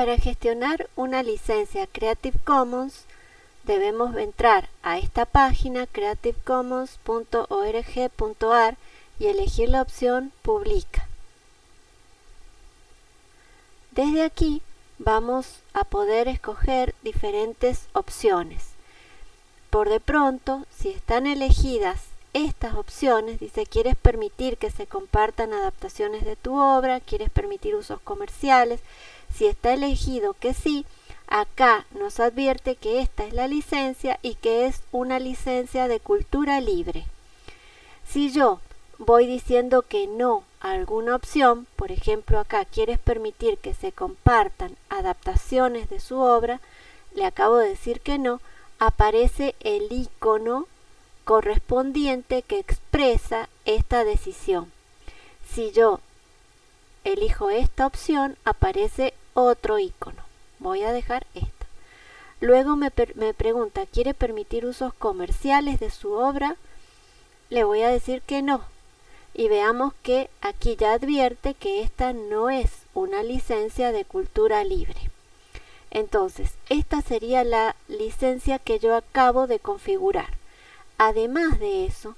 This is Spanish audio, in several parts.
Para gestionar una licencia Creative Commons debemos entrar a esta página creativecommons.org.ar y elegir la opción Publica. Desde aquí vamos a poder escoger diferentes opciones. Por de pronto, si están elegidas estas opciones, dice, quieres permitir que se compartan adaptaciones de tu obra, quieres permitir usos comerciales, si está elegido que sí, acá nos advierte que esta es la licencia y que es una licencia de cultura libre. Si yo voy diciendo que no a alguna opción, por ejemplo acá quieres permitir que se compartan adaptaciones de su obra, le acabo de decir que no, aparece el icono correspondiente que expresa esta decisión. Si yo elijo esta opción, aparece otro icono. Voy a dejar esta. Luego me, me, pregunta, ¿quiere permitir usos comerciales de su obra? Le voy a decir que no. Y veamos que aquí ya advierte que esta no es una licencia de cultura libre. Entonces, esta sería la licencia que yo acabo de configurar. Además de eso,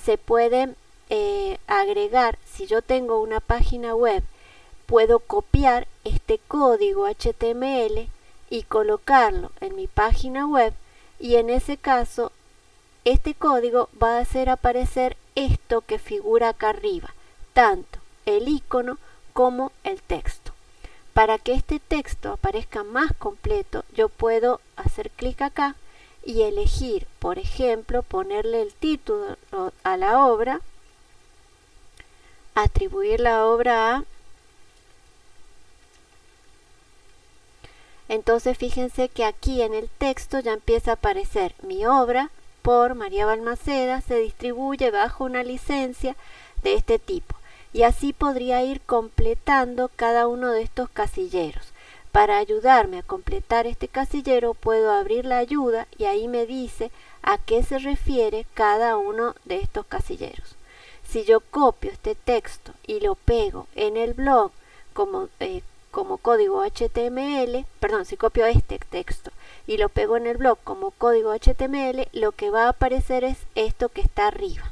se puede eh, agregar, si yo tengo una página web, puedo copiar este código HTML y colocarlo en mi página web y en ese caso este código va a hacer aparecer esto que figura acá arriba, tanto el icono como el texto. Para que este texto aparezca más completo, yo puedo hacer clic acá y elegir, por ejemplo, ponerle el título a la obra, atribuir la obra a... Entonces fíjense que aquí en el texto ya empieza a aparecer mi obra por María Balmaceda se distribuye bajo una licencia de este tipo y así podría ir completando cada uno de estos casilleros. Para ayudarme a completar este casillero puedo abrir la ayuda y ahí me dice a qué se refiere cada uno de estos casilleros. Si yo copio este texto y lo pego en el blog como, eh, como código HTML, perdón, si copio este texto y lo pego en el blog como código HTML, lo que va a aparecer es esto que está arriba.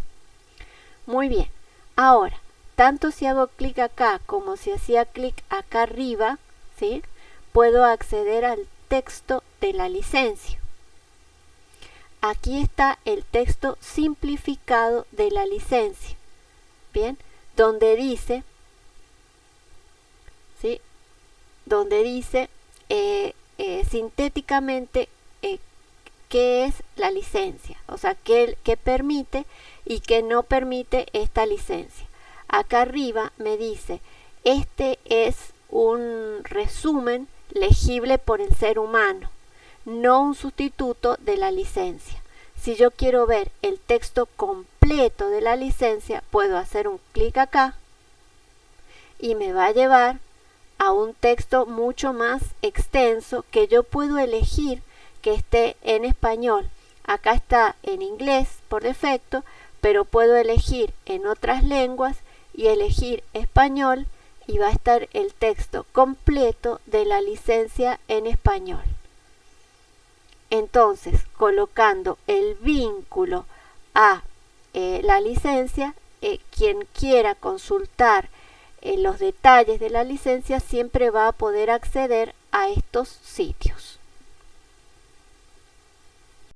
Muy bien, ahora, tanto si hago clic acá como si hacía clic acá arriba, ¿sí? Puedo acceder al texto de la licencia. Aquí está el texto simplificado de la licencia. Bien, donde dice, ¿sí? donde dice eh, eh, sintéticamente eh, qué es la licencia, o sea, qué, qué permite y qué no permite esta licencia. Acá arriba me dice, este es un resumen legible por el ser humano, no un sustituto de la licencia. Si yo quiero ver el texto completo de la licencia, puedo hacer un clic acá y me va a llevar a un texto mucho más extenso que yo puedo elegir que esté en español. Acá está en inglés por defecto, pero puedo elegir en otras lenguas y elegir español y va a estar el texto completo de la licencia en español. Entonces, colocando el vínculo a eh, la licencia, eh, quien quiera consultar eh, los detalles de la licencia siempre va a poder acceder a estos sitios.